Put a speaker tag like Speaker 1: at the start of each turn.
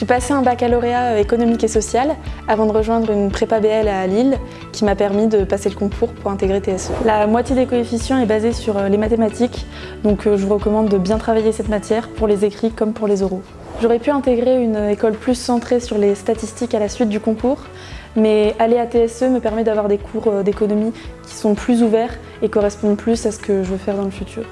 Speaker 1: J'ai passé un baccalauréat euh, économique et social avant de rejoindre une prépa BL à Lille qui m'a permis de passer le concours pour intégrer TSE. La moitié des coefficients est basée sur euh, les mathématiques, donc euh, je vous recommande de bien travailler cette matière pour les écrits comme pour les oraux. J'aurais pu intégrer une école plus centrée sur les statistiques à la suite du concours, mais aller à TSE me permet d'avoir des cours d'économie qui sont plus ouverts et correspondent plus à ce que je veux faire dans le futur.